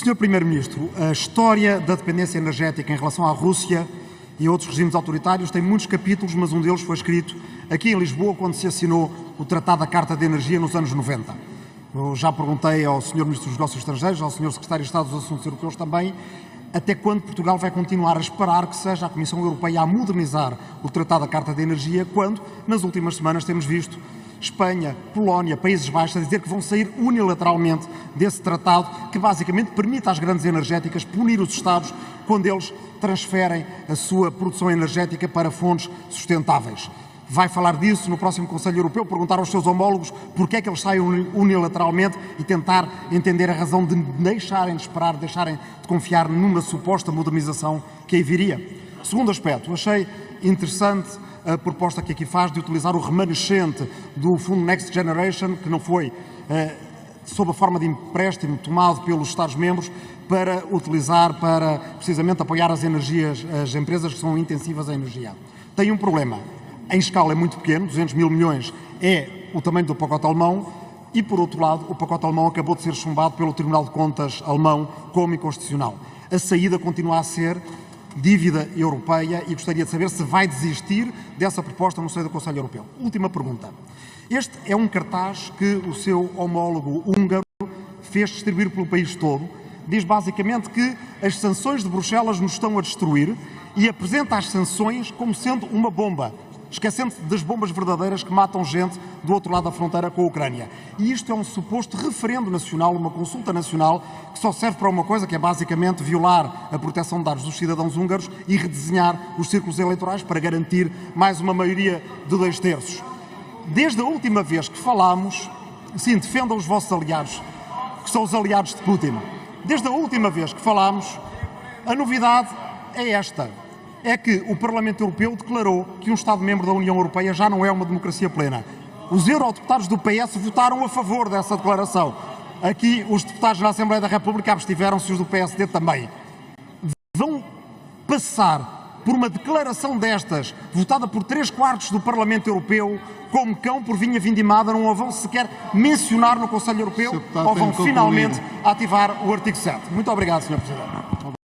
Sr. Primeiro-Ministro, a história da dependência energética em relação à Rússia e a outros regimes autoritários tem muitos capítulos, mas um deles foi escrito aqui em Lisboa quando se assinou o Tratado da Carta de Energia nos anos 90. Eu já perguntei ao Sr. Ministro dos Negócios Estrangeiros, ao Sr. Secretário de Estado dos Assuntos Europeus também, até quando Portugal vai continuar a esperar que seja a Comissão Europeia a modernizar o Tratado da Carta de Energia, quando, nas últimas semanas, temos visto Espanha, Polónia, Países Baixos a dizer que vão sair unilateralmente desse tratado que basicamente permite às grandes energéticas punir os Estados quando eles transferem a sua produção energética para fontes sustentáveis. Vai falar disso no próximo Conselho Europeu, perguntar aos seus homólogos porque é que eles saem unilateralmente e tentar entender a razão de deixarem de esperar, deixarem de confiar numa suposta modernização que aí viria. Segundo aspecto, achei interessante a proposta que aqui faz de utilizar o remanescente do Fundo Next Generation, que não foi eh, sob a forma de empréstimo tomado pelos Estados-membros, para utilizar para precisamente apoiar as energias, as empresas que são intensivas em energia. Tem um problema. Em escala é muito pequeno, 200 mil milhões é o tamanho do pacote alemão, e por outro lado, o pacote alemão acabou de ser chumbado pelo Tribunal de Contas alemão como inconstitucional. A saída continua a ser dívida europeia e gostaria de saber se vai desistir dessa proposta no seio do Conselho Europeu. Última pergunta. Este é um cartaz que o seu homólogo húngaro fez distribuir pelo país todo. Diz basicamente que as sanções de Bruxelas nos estão a destruir e apresenta as sanções como sendo uma bomba esquecendo-se das bombas verdadeiras que matam gente do outro lado da fronteira com a Ucrânia. E isto é um suposto referendo nacional, uma consulta nacional, que só serve para uma coisa, que é basicamente violar a proteção de dados dos cidadãos húngaros e redesenhar os círculos eleitorais para garantir mais uma maioria de dois terços. Desde a última vez que falámos, sim, defendam os vossos aliados, que são os aliados de Putin. Desde a última vez que falámos, a novidade é esta é que o Parlamento Europeu declarou que um Estado-membro da União Europeia já não é uma democracia plena. Os eurodeputados do PS votaram a favor dessa declaração. Aqui, os deputados na Assembleia da República abstiveram-se, os do PSD também. Vão passar por uma declaração destas, votada por três quartos do Parlamento Europeu, como cão por vinha vindimada, não a vão sequer mencionar no Conselho Europeu, ou vão finalmente ativar o artigo 7. Muito obrigado, Sr. Presidente.